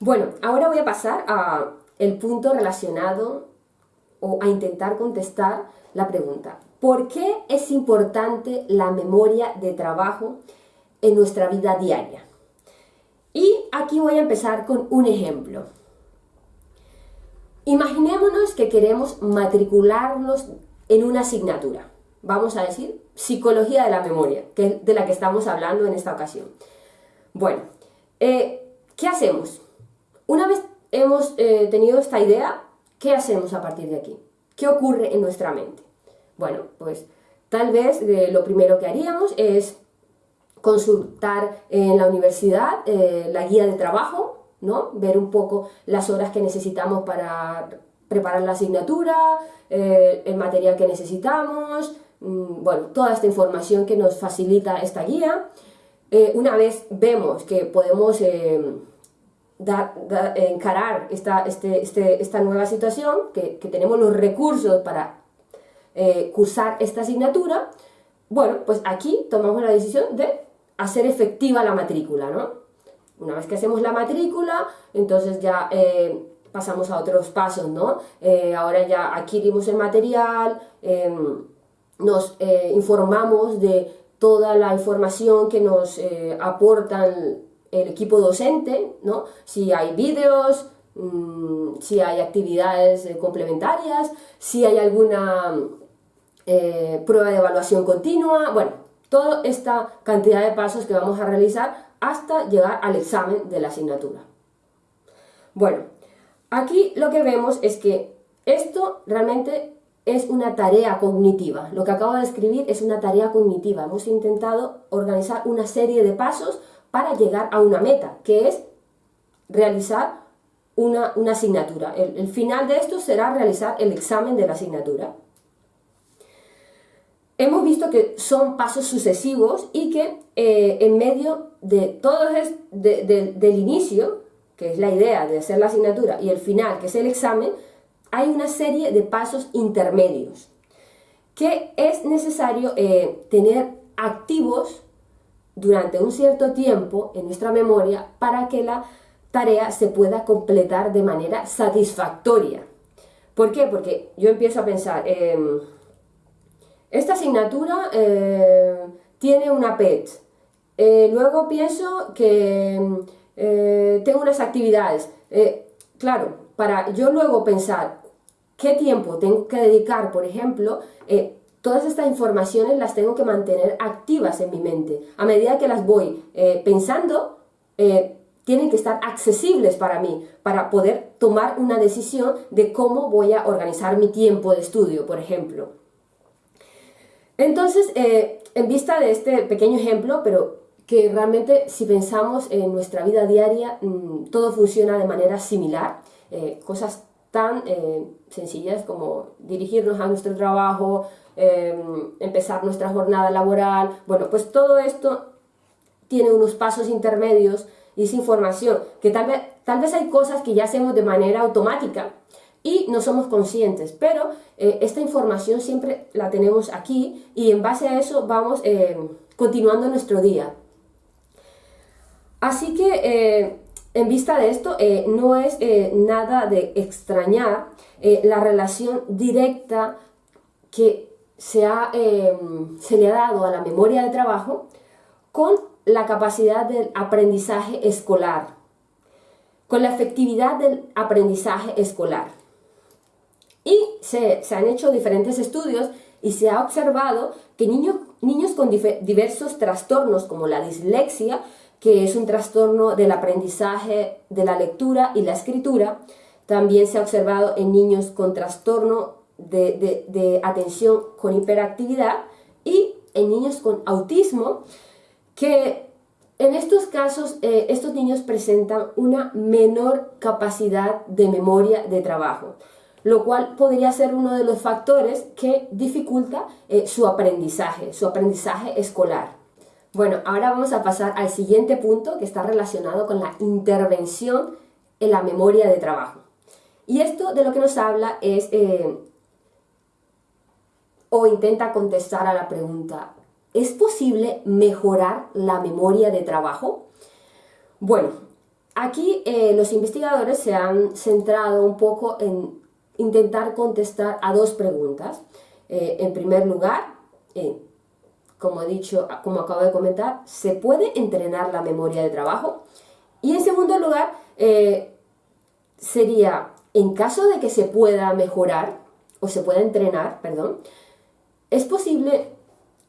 Bueno, ahora voy a pasar a el punto relacionado o a intentar contestar la pregunta. ¿Por qué es importante la memoria de trabajo en nuestra vida diaria? Y aquí voy a empezar con un ejemplo. Imaginémonos que queremos matricularnos en una asignatura. Vamos a decir psicología de la memoria, que es de la que estamos hablando en esta ocasión. Bueno, eh, ¿qué hacemos? Una vez hemos eh, tenido esta idea, ¿qué hacemos a partir de aquí? ¿Qué ocurre en nuestra mente? Bueno, pues tal vez eh, lo primero que haríamos es consultar en la universidad eh, la guía de trabajo, ¿no? Ver un poco las horas que necesitamos para preparar la asignatura, el material que necesitamos, mm, bueno, toda esta información que nos facilita esta guía. una vez vemos que podemos encarar esta, este, este, esta nueva situación, que, tenemos los recursos para eh, cursar esta asignatura, bueno, pues aquí tomamos la decisión de hacer efectiva la matrícula, ¿no? Una vez que hacemos la matrícula, entonces ya eh, pasamos a otros pasos, ¿no? Eh, ahora ya adquirimos el material, em, nos informamos de toda la información que nos aportan el equipo docente, ¿no? si hay vídeos, mm, si hay actividades eh, complementarias, si hay alguna eh, prueba de evaluación continua, bueno, toda esta cantidad de pasos que vamos a realizar hasta llegar al examen de la asignatura. Bueno, aquí lo que vemos es que esto realmente es una tarea cognitiva. Lo que acabo de escribir es una tarea cognitiva. Hemos intentado organizar una serie de pasos para llegar a una meta, que es realizar una, asignatura. El, final de esto será realizar el examen de la asignatura. Hemos visto que son pasos sucesivos y que eh, en medio de todo es del inicio, que es la idea de hacer la asignatura, y el final, que es el examen, hay una serie de pasos intermedios que es necesario eh, tener activos durante un cierto tiempo en nuestra memoria para que la tarea se pueda completar de manera satisfactoria. ¿Por qué? Porque yo empiezo a pensar, em, esta asignatura eh, tiene una PET, eh, luego pienso que em, eh, tengo unas actividades. claro, para yo luego pensar qué tiempo tengo que dedicar, por ejemplo, todas estas informaciones las tengo que mantener activas en mi mente. A medida que las voy eh, pensando, eh, tienen que estar accesibles para mí, para poder tomar una decisión de cómo voy a organizar mi tiempo de estudio, por ejemplo. Entonces, eh, en vista de este pequeño ejemplo, pero que realmente si pensamos en nuestra vida diaria, mm, todo funciona de manera similar, cosas tan sencillas como dirigirnos a nuestro trabajo, Em, empezar nuestra jornada laboral. Bueno, pues todo esto tiene unos pasos intermedios y es información que tal vez, tal vez hay cosas que ya hacemos de manera automática y no somos conscientes, pero eh, esta información siempre la tenemos aquí y en base a eso vamos em, continuando nuestro día. Así que eh, en vista de esto, eh, no es nada de extrañar la relación directa que Em, se, le ha dado a la memoria de trabajo con la capacidad del aprendizaje escolar, con la efectividad del aprendizaje escolar. Y se, han hecho diferentes estudios y se ha observado que niños, niños con diversos trastornos como la dislexia, que es un trastorno del aprendizaje de la lectura y la escritura, también se ha observado en niños con trastorno de, atención con hiperactividad y en niños con autismo, que en estos casos eh, estos niños presentan una menor capacidad de memoria de trabajo, lo cual podría ser uno de los factores que dificulta eh, su aprendizaje, su aprendizaje escolar. Bueno, ahora vamos a pasar al siguiente punto que está relacionado con la intervención en la memoria de trabajo. Y esto de lo que nos habla es eh, o intenta contestar a la pregunta, ¿es posible mejorar la memoria de trabajo? Bueno, aquí eh, los investigadores se han centrado un poco en intentar contestar a dos preguntas. Eh, en primer lugar, como he dicho, como acabo de comentar, ¿se puede entrenar la memoria de trabajo? Y en segundo lugar, sería, en caso de que se pueda mejorar, o se pueda entrenar, perdón, es posible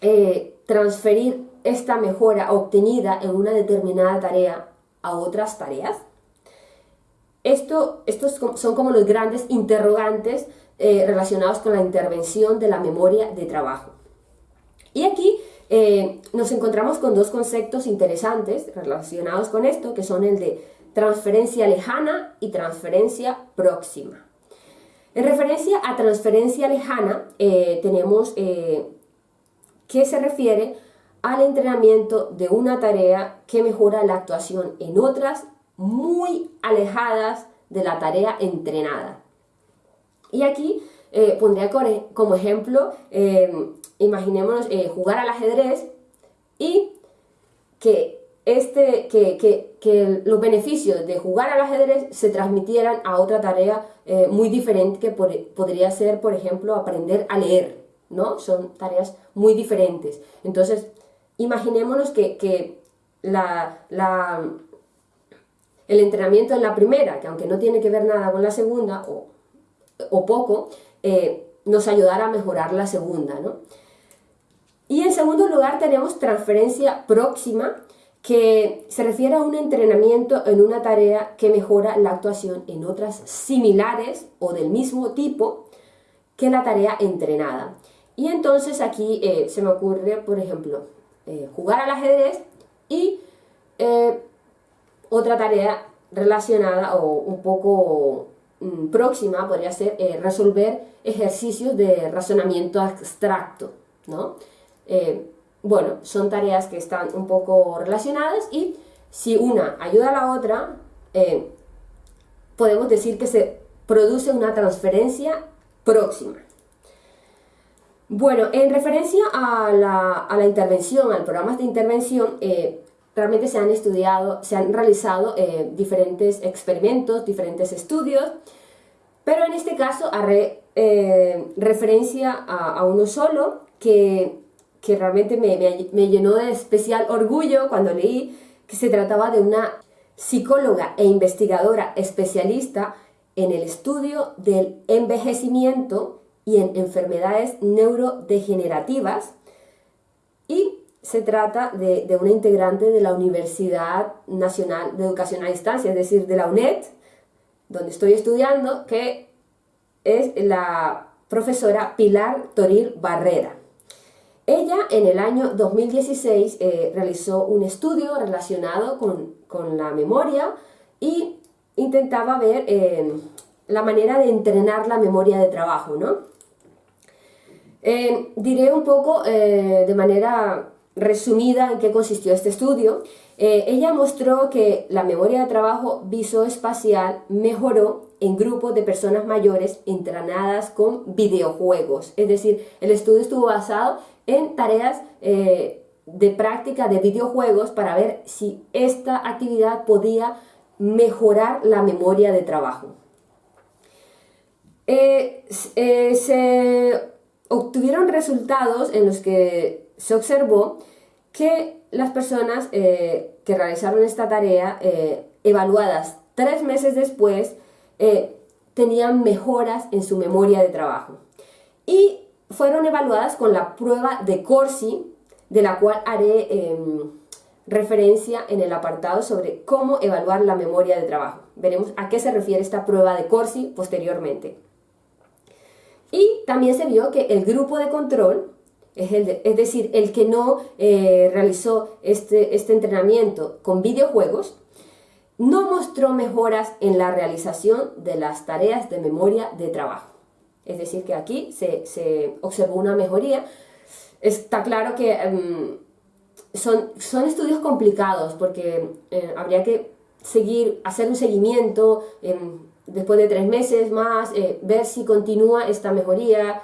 eh, transferir esta mejora obtenida en una determinada tarea a otras tareas. Esto, estos son como los grandes interrogantes eh, relacionados con la intervención de la memoria de trabajo. Y aquí eh, nos encontramos con dos conceptos interesantes relacionados con esto, que son el de transferencia lejana y transferencia próxima. En referencia a transferencia lejana, eh, tenemos eh, que se refiere al entrenamiento de una tarea que mejora la actuación en otras muy alejadas de la tarea entrenada. Y aquí eh, pondría como ejemplo, imaginémonos jugar al ajedrez y que este, que, que, que, los beneficios de jugar al ajedrez se transmitieran a otra tarea eh, muy diferente que podría ser, por ejemplo, aprender a leer, ¿no? Son tareas muy diferentes. Entonces, imaginémonos que, que la, la, el entrenamiento en la primera, que aunque no tiene que ver nada con la segunda, o, o poco, eh, nos ayudara a mejorar la segunda, ¿no? Y en segundo lugar tenemos transferencia próxima, que se refiere a un entrenamiento en una tarea que mejora la actuación en otras similares o del mismo tipo que la tarea entrenada. Y entonces aquí eh, se me ocurre, por ejemplo, eh, jugar al ajedrez y eh, otra tarea relacionada o un poco mm, próxima podría ser resolver ejercicios de razonamiento abstracto, ¿no? Bueno, son tareas que están un poco relacionadas y si una ayuda a la otra, eh, podemos decir que se produce una transferencia próxima. Bueno, en referencia a la, intervención, al programa de intervención, eh, realmente se han estudiado, se han realizado eh, diferentes experimentos, diferentes estudios, pero en este caso haré referencia a uno solo que que realmente me, llenó de especial orgullo cuando leí que se trataba de una psicóloga e investigadora especialista en el estudio del envejecimiento y en enfermedades neurodegenerativas y se trata de, de, una integrante de la Universidad Nacional de Educación a Distancia, es decir, de la UNED, donde estoy estudiando, que es la profesora Pilar Toril Barrera. Ella en el año 2016 eh, realizó un estudio relacionado con, la memoria y intentaba ver eh, la manera de entrenar la memoria de trabajo, ¿no? Eh, diré un poco de manera resumida en qué consistió este estudio. ella mostró que la memoria de trabajo visoespacial mejoró en grupos de personas mayores entrenadas con videojuegos. Es decir, el estudio estuvo basado en tareas eh, de práctica de videojuegos para ver si esta actividad podía mejorar la memoria de trabajo. Eh, eh, se obtuvieron resultados en los que se observó que las personas que realizaron esta tarea, evaluadas tres meses después, tenían mejoras en su memoria de trabajo. Y fueron evaluadas con la prueba de Corsi, de la cual haré em, referencia en el apartado sobre cómo evaluar la memoria de trabajo. Veremos a qué se refiere esta prueba de Corsi posteriormente. Y también se vio que el grupo de control, es, decir, el que no eh, realizó este, este entrenamiento con videojuegos, no mostró mejoras en la realización de las tareas de memoria de trabajo. Es decir, que aquí se, observó una mejoría. Está claro que em, son, son estudios complicados porque eh, habría que seguir, hacer un seguimiento em, después de tres meses más, eh, ver si continúa esta mejoría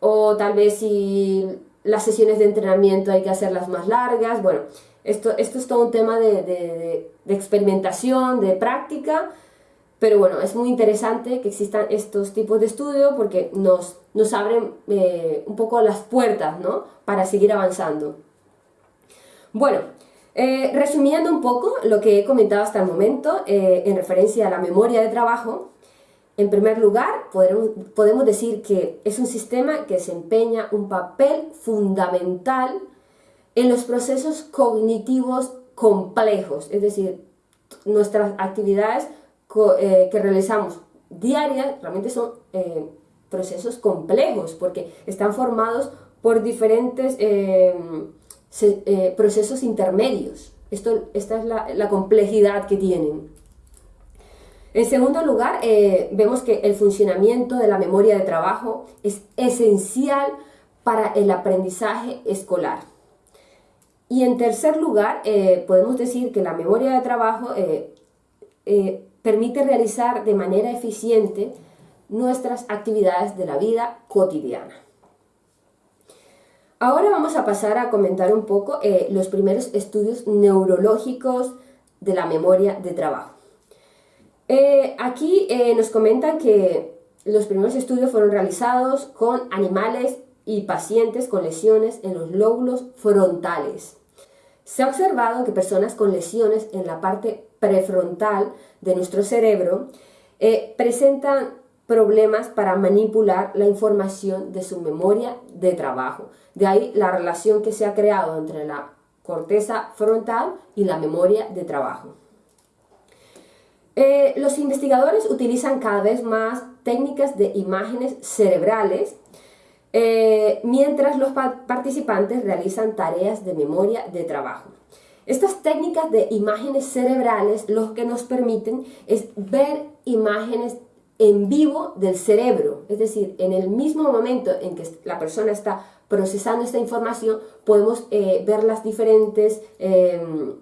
o tal vez si las sesiones de entrenamiento hay que hacerlas más largas, bueno, esto, esto es todo un tema de, experimentación, de práctica, pero bueno, es muy interesante que existan estos tipos de estudio porque nos, nos abren eh, un poco las puertas, ¿no? Para seguir avanzando. Bueno, eh, resumiendo un poco lo que he comentado hasta el momento eh, en referencia a la memoria de trabajo, en primer lugar, podemos decir que es un sistema que desempeña un papel fundamental en los procesos cognitivos complejos, es decir, nuestras actividades eh, que realizamos diarias realmente son procesos complejos porque están formados por diferentes eh, procesos intermedios. Esto, esta es la, complejidad que tienen. En segundo lugar, eh, vemos que el funcionamiento de la memoria de trabajo es esencial para el aprendizaje escolar. Y en tercer lugar, eh, podemos decir que la memoria de trabajo permite realizar de manera eficiente nuestras actividades de la vida cotidiana. Ahora vamos a pasar a comentar un poco eh, los primeros estudios neurológicos de la memoria de trabajo. Eh, aquí eh, nos comentan que los primeros estudios fueron realizados con animales y pacientes con lesiones en los lóbulos frontales. Se ha observado que personas con lesiones en la parte prefrontal de nuestro cerebro presentan problemas para manipular la información de su memoria de trabajo. De ahí la relación que se ha creado entre la corteza frontal y la memoria de trabajo. Eh, los investigadores utilizan cada vez más técnicas de imágenes cerebrales eh, mientras los participantes realizan tareas de memoria de trabajo. Estas técnicas de imágenes cerebrales lo que nos permiten es ver imágenes en vivo del cerebro, es decir, en el mismo momento en que la persona está procesando esta información, podemos eh, ver las diferentes em,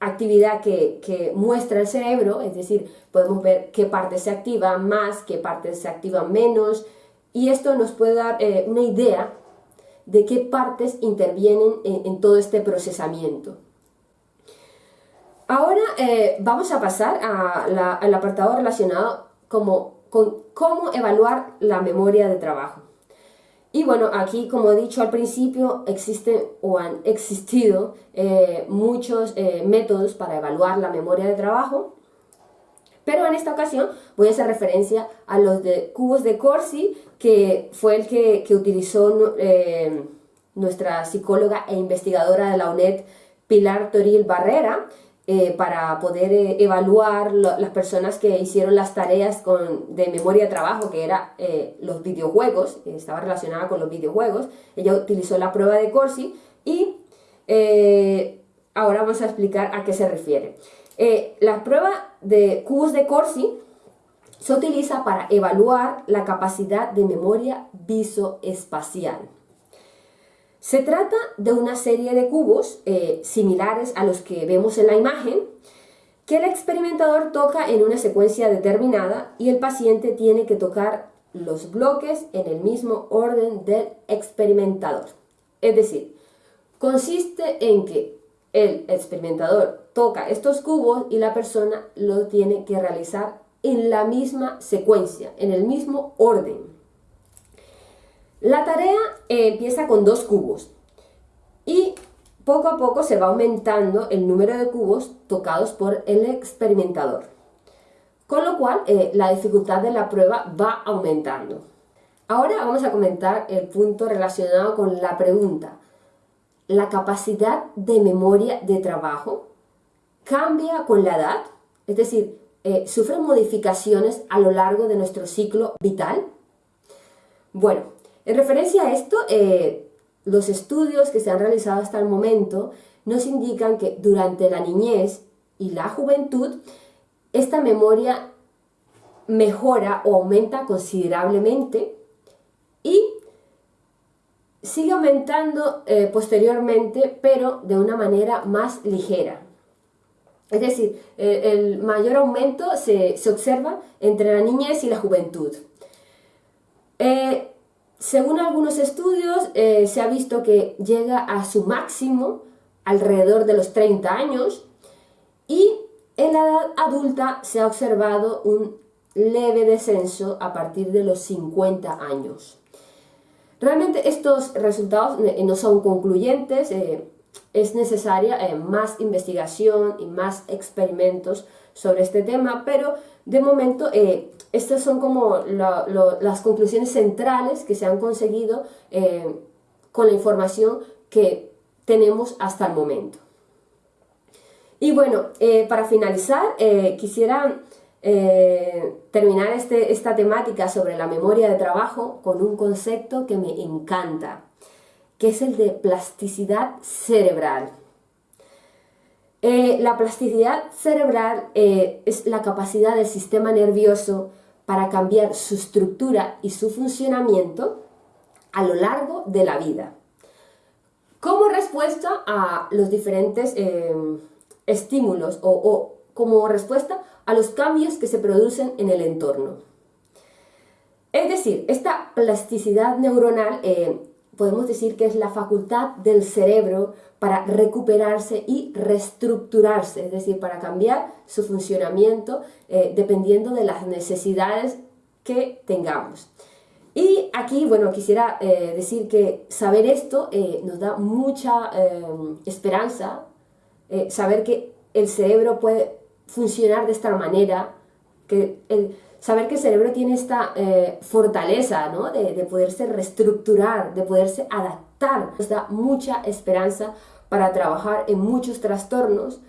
actividades que, muestra el cerebro, es decir, podemos ver qué partes se activan más, qué partes se activan menos, y esto nos puede dar eh, una idea de qué partes intervienen en, todo este procesamiento. Ahora eh, vamos a pasar al apartado relacionado como, con cómo evaluar la memoria de trabajo. Y bueno, aquí como he dicho al principio, existen o han existido eh, muchos eh, métodos para evaluar la memoria de trabajo, pero en esta ocasión voy a hacer referencia a los de cubos de Corsi, que fue el que, que utilizó eh, nuestra psicóloga e investigadora de la UNED, Pilar Toril Barrera, eh, para poder eh, evaluar las personas que hicieron las tareas con, de memoria de trabajo, que era eh, los videojuegos, estaba relacionada con los videojuegos. Ella utilizó la prueba de Corsi y ahora vamos a explicar a qué se refiere. la prueba de cubos de Corsi se utiliza para evaluar la capacidad de memoria visoespacial. Se trata de una serie de cubos eh, similares a los que vemos en la imagen que el experimentador toca en una secuencia determinada y el paciente tiene que tocar los bloques en el mismo orden del experimentador. Es decir, consiste en que el experimentador toca estos cubos y la persona lo tiene que realizar en la misma secuencia, en el mismo orden. La tarea eh, empieza con dos cubos y poco a poco se va aumentando el número de cubos tocados por el experimentador, con lo cual eh, la dificultad de la prueba va aumentando. Ahora vamos a comentar el punto relacionado con la pregunta. ¿La capacidad de memoria de trabajo cambia con la edad? Es decir, eh, ¿sufre modificaciones a lo largo de nuestro ciclo vital? Bueno, en referencia a esto, eh, los estudios que se han realizado hasta el momento nos indican que durante la niñez y la juventud, esta memoria mejora o aumenta considerablemente y sigue aumentando eh, posteriormente, pero de una manera más ligera. Es decir, el mayor aumento se, observa entre la niñez y la juventud. Eh, según algunos estudios, eh, se ha visto que llega a su máximo alrededor de los 30 años y en la edad adulta se ha observado un leve descenso a partir de los 50 años. Realmente estos resultados eh, no son concluyentes, eh, es necesaria más investigación y más experimentos sobre este tema, pero de momento estas son como las conclusiones centrales que se han conseguido con la información que tenemos hasta el momento. Y bueno, para finalizar, quisiera eh, terminar este, esta temática sobre la memoria de trabajo con un concepto que me encanta, que es el de plasticidad cerebral. Eh, la plasticidad cerebral eh, es la capacidad del sistema nervioso para cambiar su estructura y su funcionamiento a lo largo de la vida. Como respuesta a los diferentes estímulos o, como respuesta a los cambios que se producen en el entorno. Es decir, esta plasticidad neuronal eh, podemos decir que es la facultad del cerebro para recuperarse y reestructurarse, es decir, para cambiar su funcionamiento eh, dependiendo de las necesidades que tengamos. Y aquí, bueno, quisiera eh, decir que saber esto nos da mucha esperanza, saber que el cerebro puede funcionar de esta manera, que el, saber que el cerebro tiene esta eh, fortaleza ¿no? de, de, poderse reestructurar, de poderse adaptar, nos da mucha esperanza para trabajar en muchos trastornos,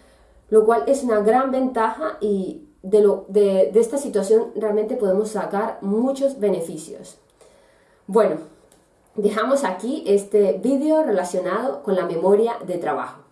lo cual es una gran ventaja y de, lo, de, de esta situación realmente podemos sacar muchos beneficios. Bueno, dejamos aquí este vídeo relacionado con la memoria de trabajo.